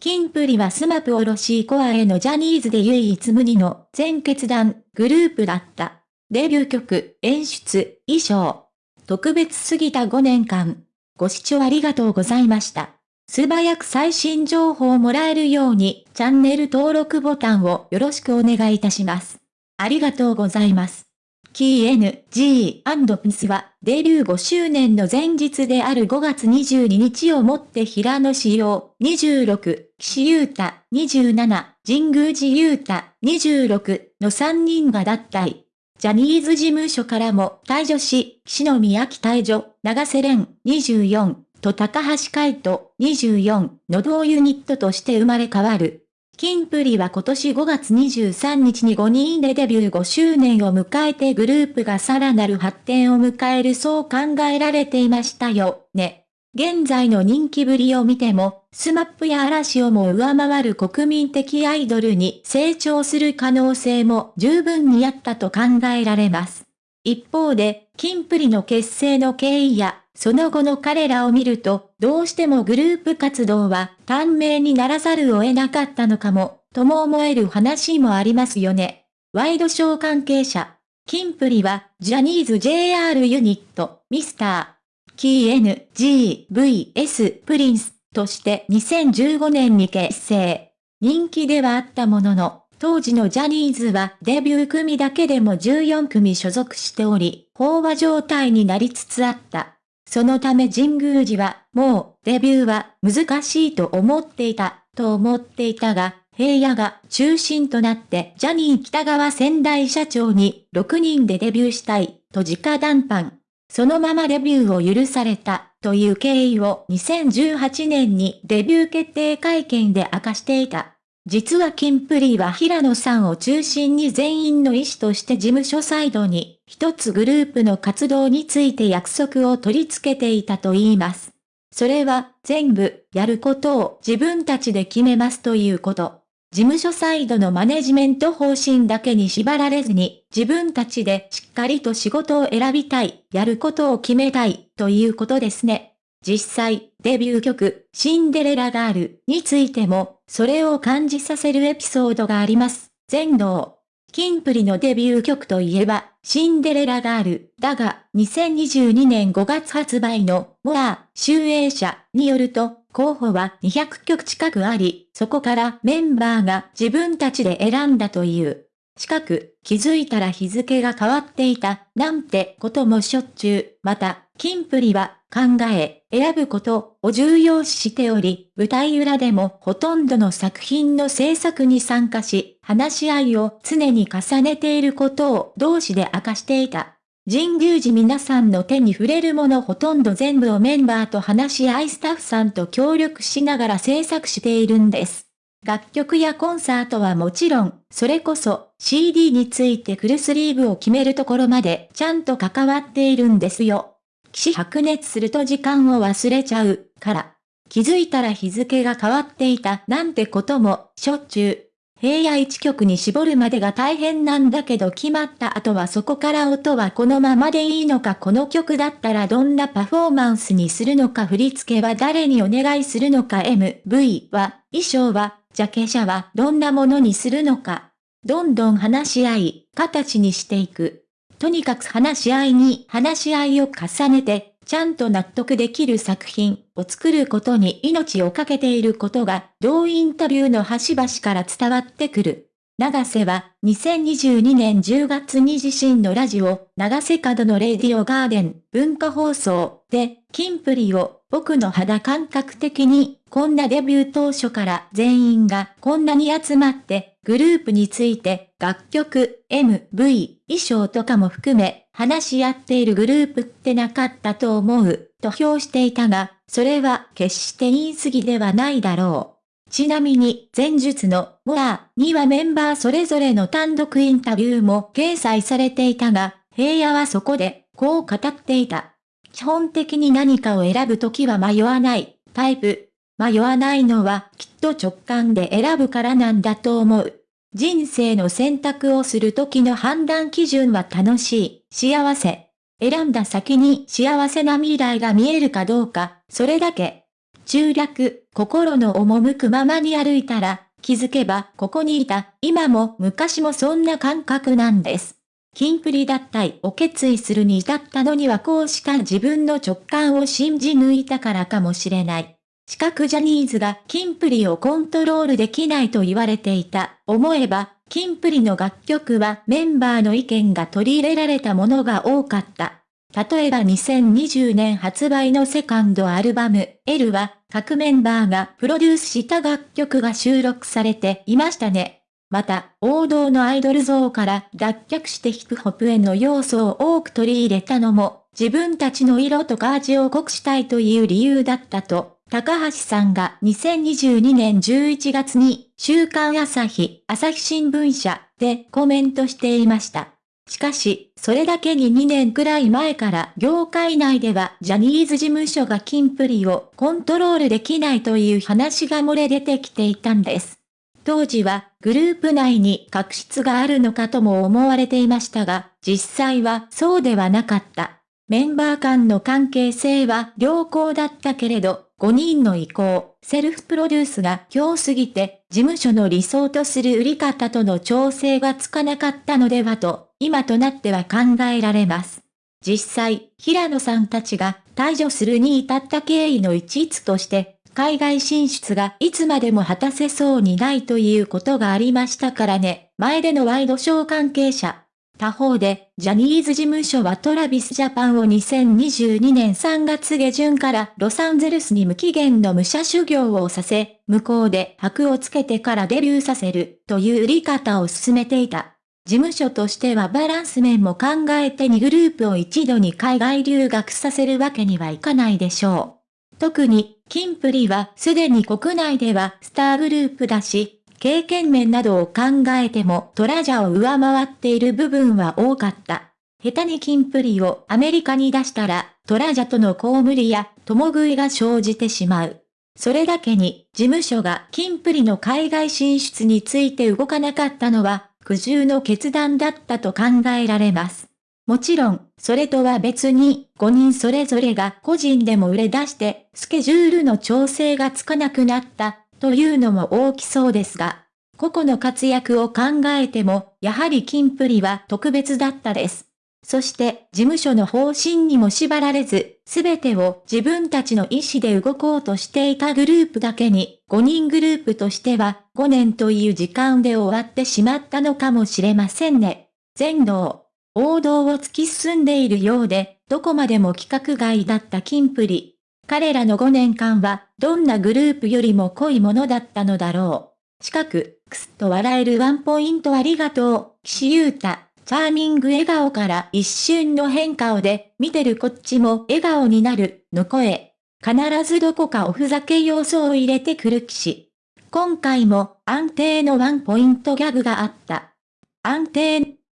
キンプリはスマプおろしコアへのジャニーズで唯一無二の全決断グループだった。デビュー曲、演出、衣装。特別すぎた5年間。ご視聴ありがとうございました。素早く最新情報をもらえるように、チャンネル登録ボタンをよろしくお願いいたします。ありがとうございます。キー N, G, P は、デビュー5周年の前日である5月22日をもって平野志陽26、岸優太27、神宮寺優太26の3人が脱退。ジャニーズ事務所からも退場し、岸野宮城退場、長瀬廉24と高橋海人24の同ユニットとして生まれ変わる。キンプリは今年5月23日に5人でデビュー5周年を迎えてグループがさらなる発展を迎えるそう考えられていましたよ、ね。現在の人気ぶりを見ても、スマップや嵐をも上回る国民的アイドルに成長する可能性も十分にあったと考えられます。一方で、キンプリの結成の経緯やその後の彼らを見ると、どうしてもグループ活動は短命にならざるを得なかったのかも、とも思える話もありますよね。ワイドショー関係者。キンプリは、ジャニーズ JR ユニット、ミスター、キー N、G、VS、プリンス、として2015年に結成。人気ではあったものの、当時のジャニーズはデビュー組だけでも14組所属しており、飽和状態になりつつあった。そのため神宮寺は、もう、デビューは難しいと思っていた、と思っていたが、平野が中心となってジャニー北川仙台社長に6人でデビューしたい、と直談判。そのままデビューを許された、という経緯を2018年にデビュー決定会見で明かしていた。実はキンプリは平野さんを中心に全員の意思として事務所サイドに一つグループの活動について約束を取り付けていたと言います。それは全部やることを自分たちで決めますということ。事務所サイドのマネジメント方針だけに縛られずに自分たちでしっかりと仕事を選びたい、やることを決めたいということですね。実際、デビュー曲、シンデレラガールについても、それを感じさせるエピソードがあります。全能。キンプリのデビュー曲といえば、シンデレラガール、だが、2022年5月発売の、モア、集英社によると、候補は200曲近くあり、そこからメンバーが自分たちで選んだという。近く、気づいたら日付が変わっていた、なんてこともしょっちゅう。また、キンプリは、考え、選ぶことを重要視しており、舞台裏でもほとんどの作品の制作に参加し、話し合いを常に重ねていることを同志で明かしていた。神宮寺皆さんの手に触れるものほとんど全部をメンバーと話し合いスタッフさんと協力しながら制作しているんです。楽曲やコンサートはもちろん、それこそ CD についてフルスリーブを決めるところまでちゃんと関わっているんですよ。騎士白熱すると時間を忘れちゃう、から。気づいたら日付が変わっていたなんてことも、しょっちゅう。平野一曲に絞るまでが大変なんだけど決まった後はそこから音はこのままでいいのかこの曲だったらどんなパフォーマンスにするのか振り付けは誰にお願いするのか MV は、衣装は、ジャケ写はどんなものにするのか。どんどん話し合い、形にしていく。とにかく話し合いに話し合いを重ねて、ちゃんと納得できる作品を作ることに命をかけていることが、同インタビューの端々から伝わってくる。長瀬は、2022年10月に自身のラジオ、長瀬角のレディオガーデン、文化放送で、キンプリを、僕の肌感覚的に、こんなデビュー当初から全員がこんなに集まって、グループについて、楽曲、MV、衣装とかも含め、話し合っているグループってなかったと思う、と評していたが、それは決して言い過ぎではないだろう。ちなみに、前述の、モアにはメンバーそれぞれの単独インタビューも掲載されていたが、平野はそこで、こう語っていた。基本的に何かを選ぶときは迷わないタイプ。迷わないのはきっと直感で選ぶからなんだと思う。人生の選択をする時の判断基準は楽しい、幸せ。選んだ先に幸せな未来が見えるかどうか、それだけ。中略、心の赴くままに歩いたら、気づけばここにいた、今も昔もそんな感覚なんです。キンプリ脱退を決意するに至ったのにはこうした自分の直感を信じ抜いたからかもしれない。四角ジャニーズがキンプリをコントロールできないと言われていた。思えば、キンプリの楽曲はメンバーの意見が取り入れられたものが多かった。例えば2020年発売のセカンドアルバム L は各メンバーがプロデュースした楽曲が収録されていましたね。また、王道のアイドル像から脱却してヒップホップへの要素を多く取り入れたのも、自分たちの色とか味を濃くしたいという理由だったと、高橋さんが2022年11月に、週刊朝日、朝日新聞社でコメントしていました。しかし、それだけに2年くらい前から業界内ではジャニーズ事務所がキンプリをコントロールできないという話が漏れ出てきていたんです。当時はグループ内に確執があるのかとも思われていましたが、実際はそうではなかった。メンバー間の関係性は良好だったけれど、5人の意向、セルフプロデュースが強すぎて、事務所の理想とする売り方との調整がつかなかったのではと、今となっては考えられます。実際、平野さんたちが退場するに至った経緯の一つとして、海外進出がいつまでも果たせそうにないということがありましたからね。前でのワイドショー関係者。他方で、ジャニーズ事務所はトラビスジャパンを2022年3月下旬からロサンゼルスに無期限の武者修行をさせ、向こうで箔をつけてからデビューさせるという売り方を進めていた。事務所としてはバランス面も考えて2グループを一度に海外留学させるわけにはいかないでしょう。特にキンプリはすでに国内ではスターグループだし、経験面などを考えてもトラジャを上回っている部分は多かった。下手にキンプリをアメリカに出したら、トラジャとの公務りや共食いが生じてしまう。それだけに、事務所がキンプリの海外進出について動かなかったのは、苦渋の決断だったと考えられます。もちろん、それとは別に、5人それぞれが個人でも売れ出して、スケジュールの調整がつかなくなった、というのも大きそうですが、個々の活躍を考えても、やはりキンプリは特別だったです。そして、事務所の方針にも縛られず、すべてを自分たちの意思で動こうとしていたグループだけに、5人グループとしては、5年という時間で終わってしまったのかもしれませんね。全能。王道を突き進んでいるようで、どこまでも規格外だったキンプリ。彼らの5年間は、どんなグループよりも濃いものだったのだろう。近く、くすっと笑えるワンポイントありがとう、岸優太。チャーミング笑顔から一瞬の変顔で、見てるこっちも笑顔になる、の声。必ずどこかおふざけ要素を入れてくる騎士。今回も安定のワンポイントギャグがあった。安定